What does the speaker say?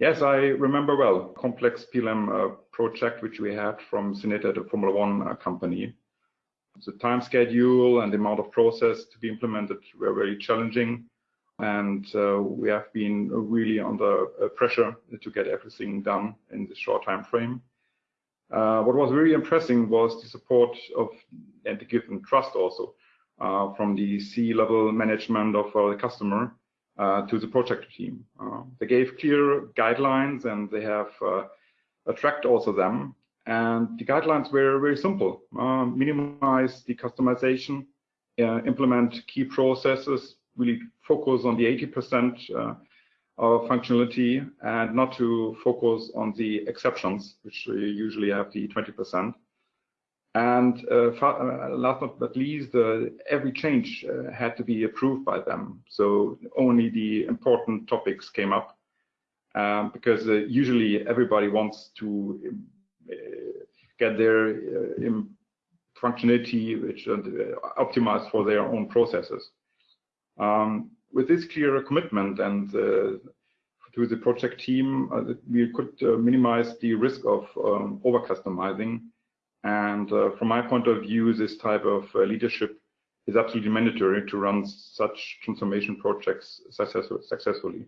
Yes, I remember well. Complex PLM uh, project which we had from Cineta to Formula One uh, company. The time schedule and the amount of process to be implemented were very challenging, and uh, we have been really under uh, pressure to get everything done in this short time frame. Uh, what was really impressive was the support of and the given trust also uh, from the C-level management of the customer to the project team. Uh, they gave clear guidelines and they have uh, tracked also them. And the guidelines were very simple. Uh, minimize the customization, implement key processes, really focus on the 80% of functionality and not to focus on the exceptions, which usually have the 20%. And uh, uh, last but not least, uh, every change uh, had to be approved by them. So only the important topics came up um, because uh, usually everybody wants to uh, get their functionality which optimized for their own processes. Um, with this clear commitment and to the project team, we could minimize the risk of um, over customizing and uh, from my point of view, this type of uh, leadership is absolutely mandatory to run such transformation projects successfully.